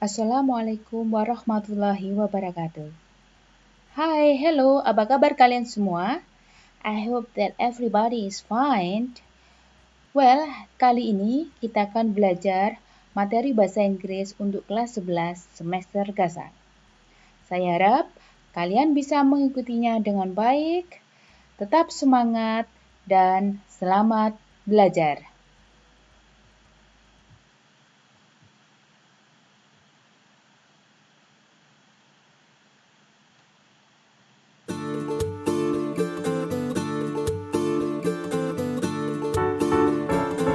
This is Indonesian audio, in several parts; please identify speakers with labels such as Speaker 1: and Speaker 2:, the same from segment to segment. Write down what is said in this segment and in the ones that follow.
Speaker 1: Assalamualaikum warahmatullahi wabarakatuh. Hai, hello, apa kabar kalian semua? I hope that everybody is fine. Well, kali ini kita akan belajar materi bahasa Inggris untuk kelas 11 semester gasar. Saya harap kalian bisa mengikutinya dengan baik, tetap semangat, dan selamat belajar.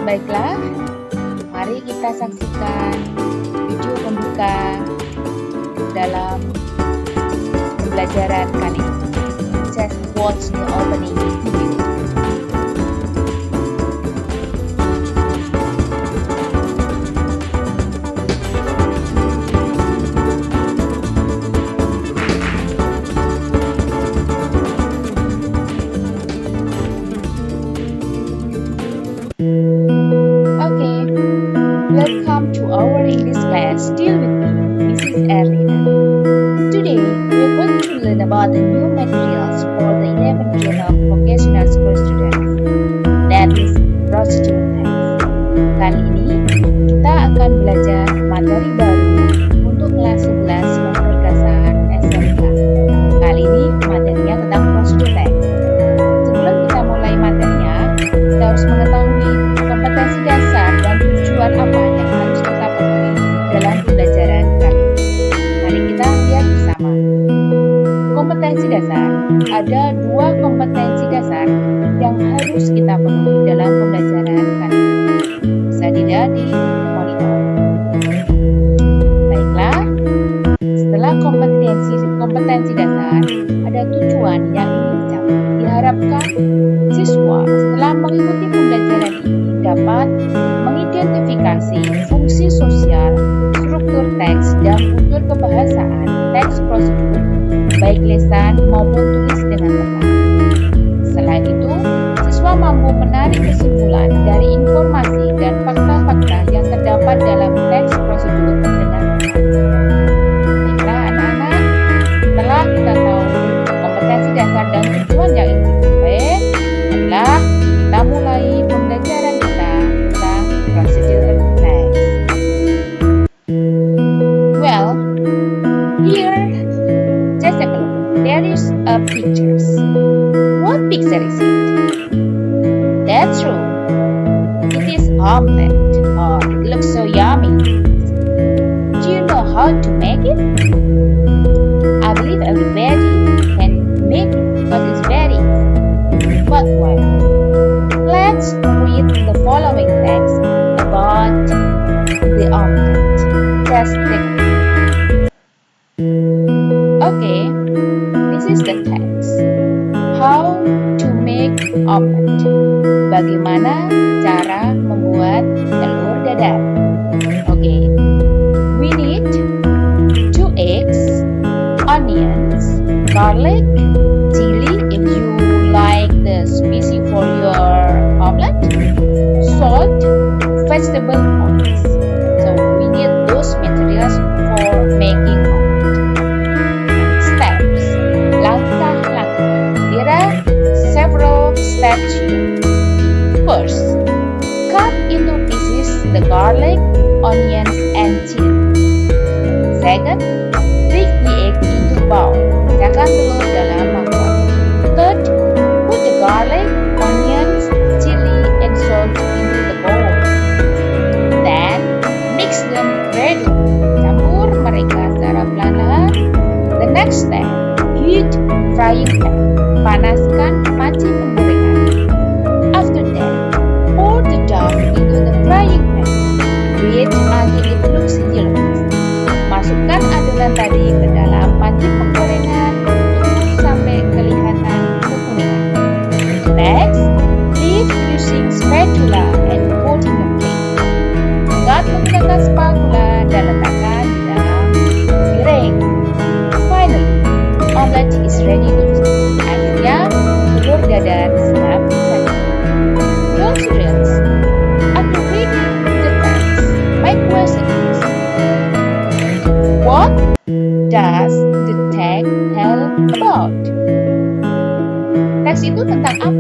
Speaker 1: Baiklah, mari kita saksikan video pembuka dalam pembelajaran kali ini. Just watch the opening video. Welcome to our English class. Still with me, Mrs. Erlina. Today, we are going to learn about the new materials for the 11th grade of vocational school students. That is text. Kali ini, kita akan belajar materi baru untuk kelas 11 semester dasar SMK. Kali ini, materinya tentang text. Sebelum kita mulai materinya, kita harus mengetahui Kompetensi dasar ada dua kompetensi dasar yang harus kita penuhi dalam pembelajaran kali. Bisa dilihat di monitor. Baiklah, setelah kompetensi kompetensi dasar, ada tujuan yang dicapai. Diharapkan siswa setelah mengikuti pembelajaran ini dapat mengidentifikasi fungsi sosial, struktur teks, dan unsur kebahasaan teks prosedur, baik lisan maupun tulis dengan tepat. Selain itu, siswa mampu menarik kesimpulan vegetable oils. So we need those materials for making omelette. Steps, langkah-langkah. There are several steps here. First, cut into pieces the garlic, onions, and chili. Second, break the egg into bowl. Pecahkan telur dalam mangkok. Third, put the garlic, pan. Panaskan sudah Your students, the text, my question is What does the text tell about? Teks itu tentang apa?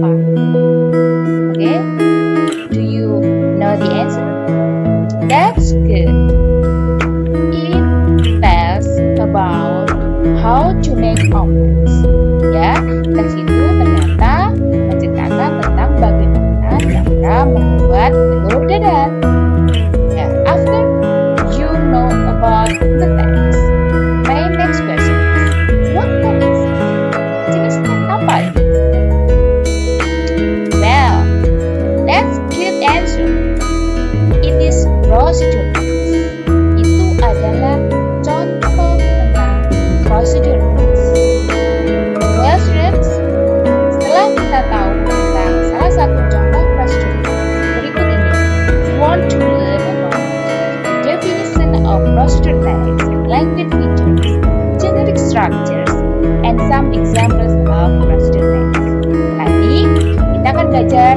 Speaker 1: Examples of procedure text. Nanti kita akan belajar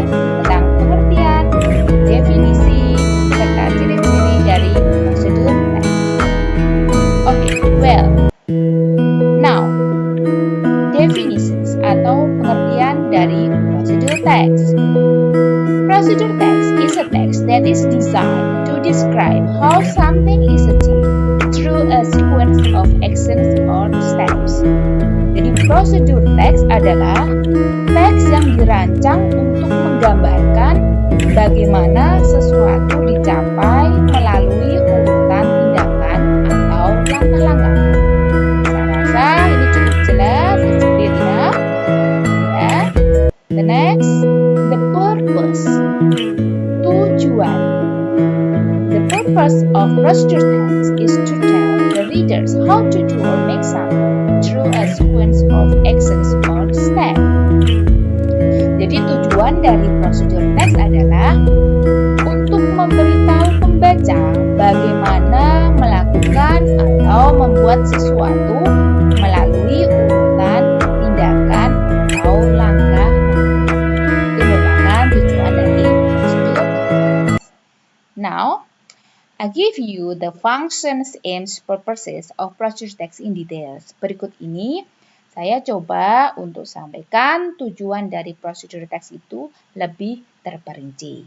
Speaker 1: I give you the functions, aims, purposes of procedure text in details. Berikut ini saya coba untuk sampaikan tujuan dari prosedur teks itu lebih terperinci.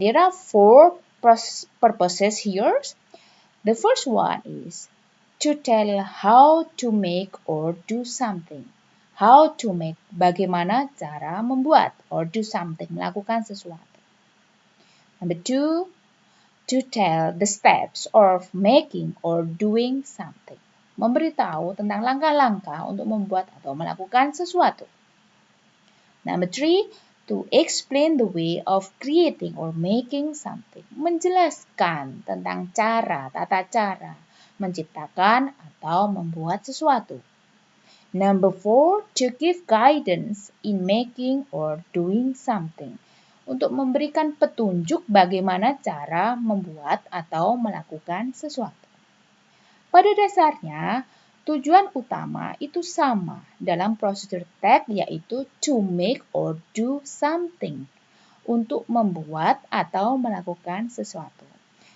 Speaker 1: There are four purposes here. The first one is to tell how to make or do something. How to make, bagaimana cara membuat or do something, melakukan sesuatu. Number two, to tell the steps of making or doing something. Memberitahu tentang langkah-langkah untuk membuat atau melakukan sesuatu. Number three, to explain the way of creating or making something. Menjelaskan tentang cara, tata cara menciptakan atau membuat sesuatu. Number four, to give guidance in making or doing something untuk memberikan petunjuk bagaimana cara membuat atau melakukan sesuatu. Pada dasarnya, tujuan utama itu sama dalam prosedur tag yaitu to make or do something, untuk membuat atau melakukan sesuatu.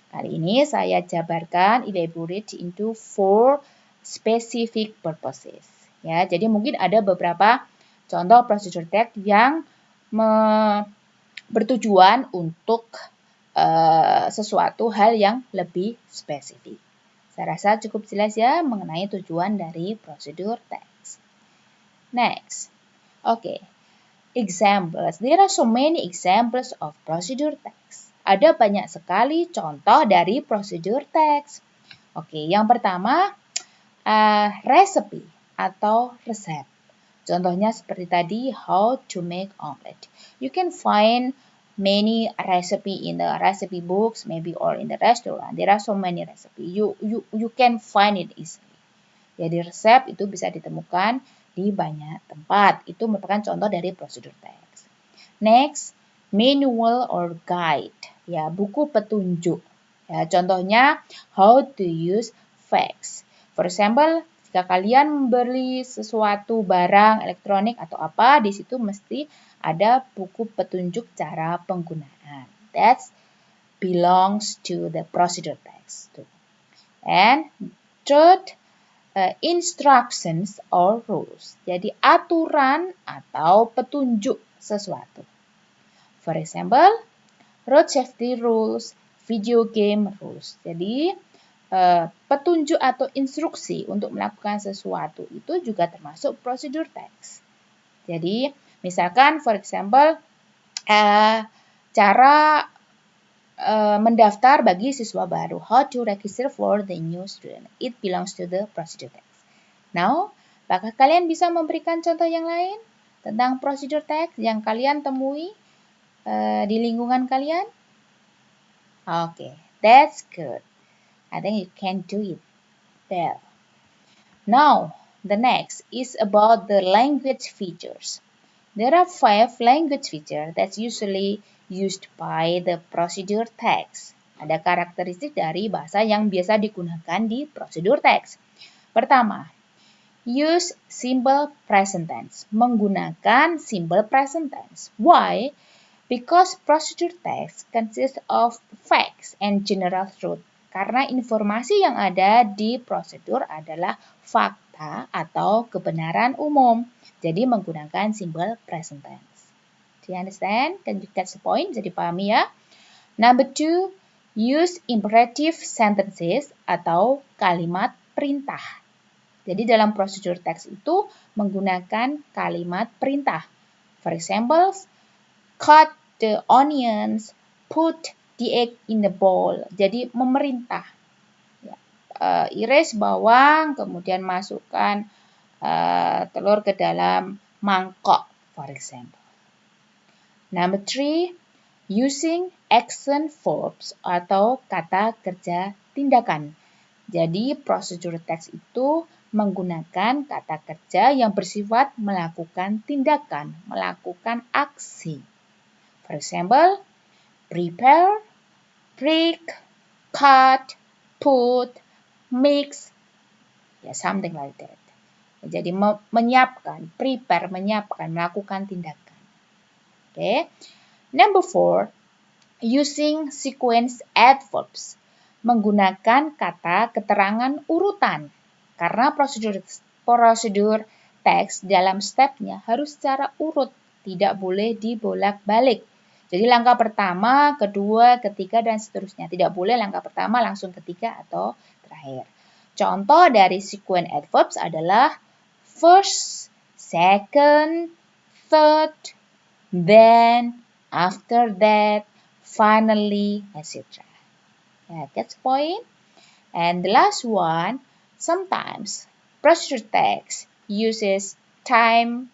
Speaker 1: Kali ini saya jabarkan elaborate into four specific purposes. Ya, jadi mungkin ada beberapa contoh prosedur tag yang bertujuan untuk uh, sesuatu hal yang lebih spesifik. Saya rasa cukup jelas ya mengenai tujuan dari prosedur teks. Next, oke, okay. examples. There are so many examples of procedure text. Ada banyak sekali contoh dari prosedur teks. Oke, okay, yang pertama uh, recipe atau resep. Contohnya seperti tadi, how to make omelet. You can find many recipe in the recipe books, maybe or in the restaurant. There are so many recipe. You you you can find it easily. Jadi resep itu bisa ditemukan di banyak tempat. Itu merupakan contoh dari prosedur teks. Next, manual or guide. Ya, buku petunjuk. Ya, contohnya how to use fax. For example, jika kalian membeli sesuatu barang elektronik atau apa, di situ mesti ada buku petunjuk cara penggunaan. That belongs to the procedure text. And third, uh, instructions or rules. Jadi aturan atau petunjuk sesuatu. For example, road safety rules, video game rules. Jadi uh, petunjuk atau instruksi untuk melakukan sesuatu itu juga termasuk prosedur text. Jadi misalkan for example uh, cara uh, mendaftar bagi siswa baru. How to register for the new student. It belongs to the procedure text. Now, apakah kalian bisa memberikan contoh yang lain tentang procedure text yang kalian temui uh, di lingkungan kalian? Oke, okay, that's good. I think you can do it well. Now, the next is about the language features. There are five language features that's usually used by the procedure text. Ada karakteristik dari bahasa yang biasa digunakan di prosedur teks. Pertama, use simple present tense. Menggunakan simple present tense. Why? Because procedure text consists of facts and general truth. Karena informasi yang ada di prosedur adalah fakta atau kebenaran umum. Jadi menggunakan simple present tense. Do you understand? Can you catch the point? Jadi pahami ya. Number two, use imperative sentences atau kalimat perintah. Jadi dalam prosedur teks itu menggunakan kalimat perintah. For example, cut the onions, put the egg in the bowl. Jadi memerintah. Ya. Uh, iris bawang, kemudian masukkan uh, telur ke dalam mangkok, for example. Number three, using action verbs atau kata kerja tindakan. Jadi prosedur teks itu menggunakan kata kerja yang bersifat melakukan tindakan, melakukan aksi. For example, prepare, break, cut, put, mix, ya something like that. Jadi menyiapkan, prepare, menyiapkan, melakukan tindakan. Okay. Number four, using sequence adverbs. Menggunakan kata keterangan urutan. Karena prosedur prosedur teks dalam stepnya harus secara urut, tidak boleh dibolak-balik. Jadi langkah pertama, kedua, ketiga, dan seterusnya. Tidak boleh langkah pertama langsung ketiga atau terakhir. Contoh dari sequence adverbs adalah first, second, third, then, after that, finally, etc. Yeah, that's point. And the last one, sometimes procedure text uses time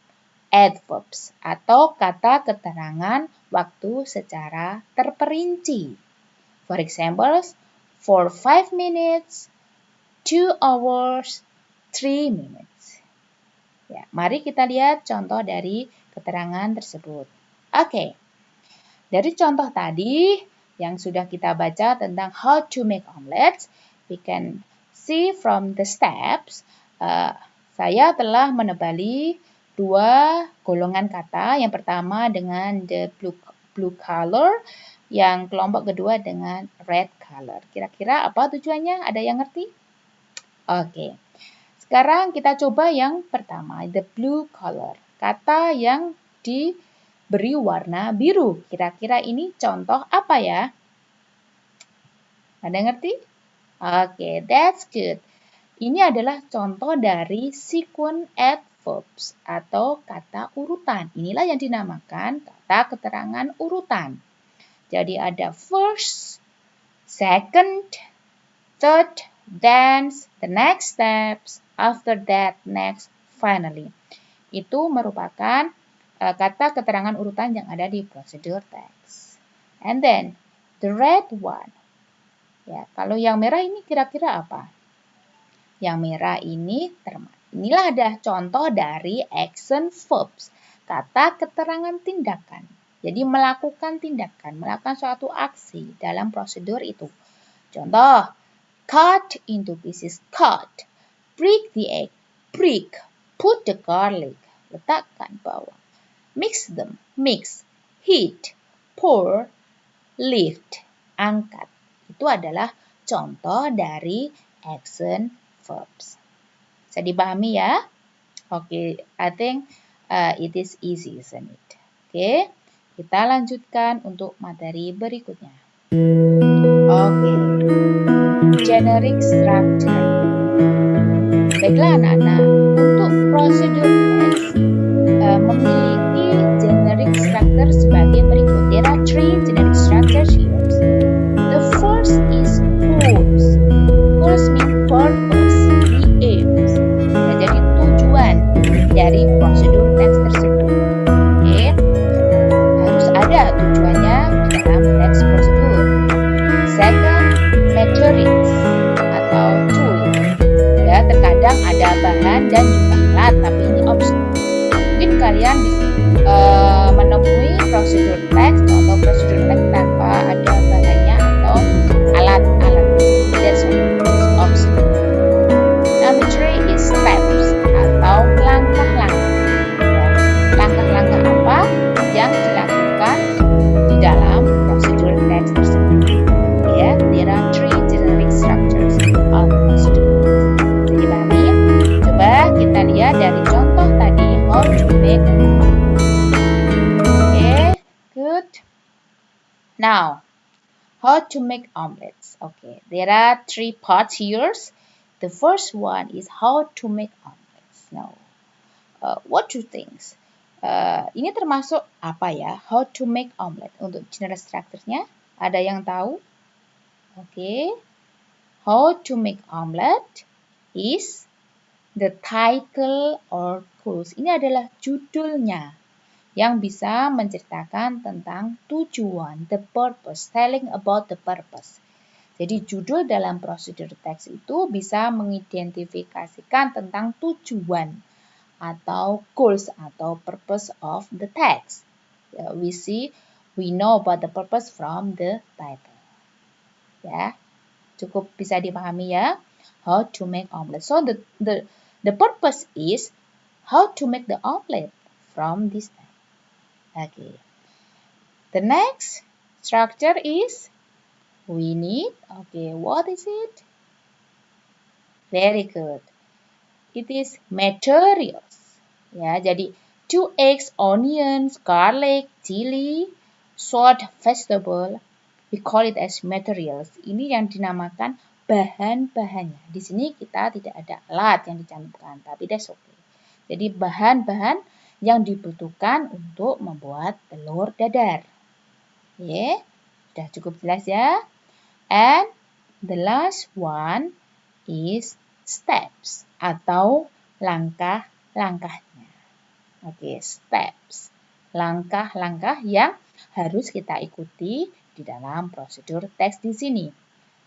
Speaker 1: adverbs atau kata keterangan waktu secara terperinci. For example, for 5 minutes, 2 hours, 3 minutes. Ya, mari kita lihat contoh dari keterangan tersebut. Oke, okay. dari contoh tadi yang sudah kita baca tentang how to make omelets, we can see from the steps, uh, saya telah menebali dua golongan kata. Yang pertama dengan the blue, blue color, yang kelompok kedua dengan red color. Kira-kira apa tujuannya? Ada yang ngerti? Oke. Okay. Sekarang kita coba yang pertama, the blue color kata yang diberi warna biru. Kira-kira ini contoh apa ya? Ada ngerti? Oke, okay, that's good. Ini adalah contoh dari sequence adverbs atau kata urutan. Inilah yang dinamakan kata keterangan urutan. Jadi ada first, second, third, then the next steps, after that, next, finally itu merupakan uh, kata keterangan urutan yang ada di prosedur teks. And then the red one. Ya, kalau yang merah ini kira-kira apa? Yang merah ini termasuk Inilah ada contoh dari action verbs, kata keterangan tindakan. Jadi melakukan tindakan, melakukan suatu aksi dalam prosedur itu. Contoh, cut into pieces, cut. Break the egg, break. Put the garlic, letakkan bawang. Mix them, mix, heat, pour, lift, angkat. Itu adalah contoh dari action verbs. Bisa dipahami ya? Oke, okay, I think uh, it is easy, isn't it? Oke, okay, kita lanjutkan untuk materi berikutnya. Oke, okay. generic structure. Baiklah anak-anak, untuk prosedur uh, memiliki generic structure sebagai berikut. There are three dan juga alat, tapi ini optional. Mungkin kalian bisa uh, menemui prosedur teks atau prosedur teks how to make omelets. Okay, there are three parts here. The first one is how to make omelets. Now, uh, what you think? Uh, ini termasuk apa ya? How to make omelet untuk general structure-nya? Ada yang tahu? Oke. Okay. How to make omelet is the title or goals. Ini adalah judulnya yang bisa menceritakan tentang tujuan, the purpose, telling about the purpose. Jadi judul dalam prosedur teks itu bisa mengidentifikasikan tentang tujuan atau goals atau purpose of the text. Ya, we see, we know about the purpose from the title. Ya, cukup bisa dipahami ya. How to make omelet. So the the the purpose is how to make the omelet from this text. Okay. The next structure is we need. Okay, what is it? Very good. It is materials. Ya, jadi two eggs, onions, garlic, chili, salt, vegetable. We call it as materials. Ini yang dinamakan bahan-bahannya. Di sini kita tidak ada alat yang dicantumkan, tapi that's okay. Jadi bahan-bahan yang dibutuhkan untuk membuat telur dadar. Ya, sudah cukup jelas ya. And the last one is steps atau langkah-langkahnya. Oke, okay, steps. Langkah-langkah yang harus kita ikuti di dalam prosedur teks di sini.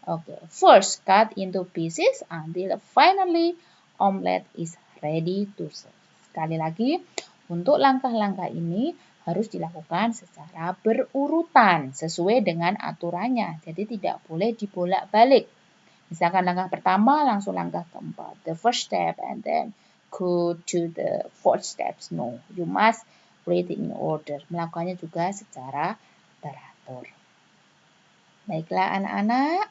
Speaker 1: Oke, okay, first cut into pieces until finally omelet is ready to serve. Sekali lagi, untuk langkah-langkah ini harus dilakukan secara berurutan sesuai dengan aturannya. Jadi tidak boleh dibolak-balik. Misalkan langkah pertama langsung langkah keempat. The first step and then go to the fourth steps. No, you must read in order. Melakukannya juga secara teratur. Baiklah anak-anak,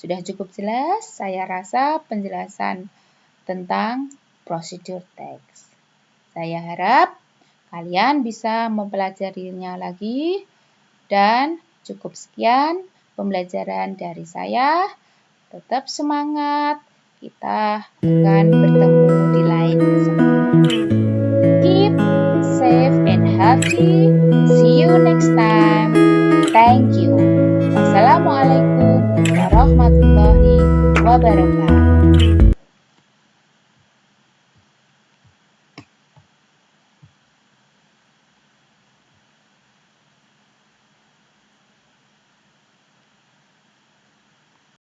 Speaker 1: sudah cukup jelas saya rasa penjelasan tentang prosedur teks. Saya harap kalian bisa mempelajarinya lagi dan cukup sekian pembelajaran dari saya. Tetap semangat, kita akan bertemu di lain kesempatan. Keep safe and healthy. See you next time. Thank you. Wassalamualaikum warahmatullahi wabarakatuh.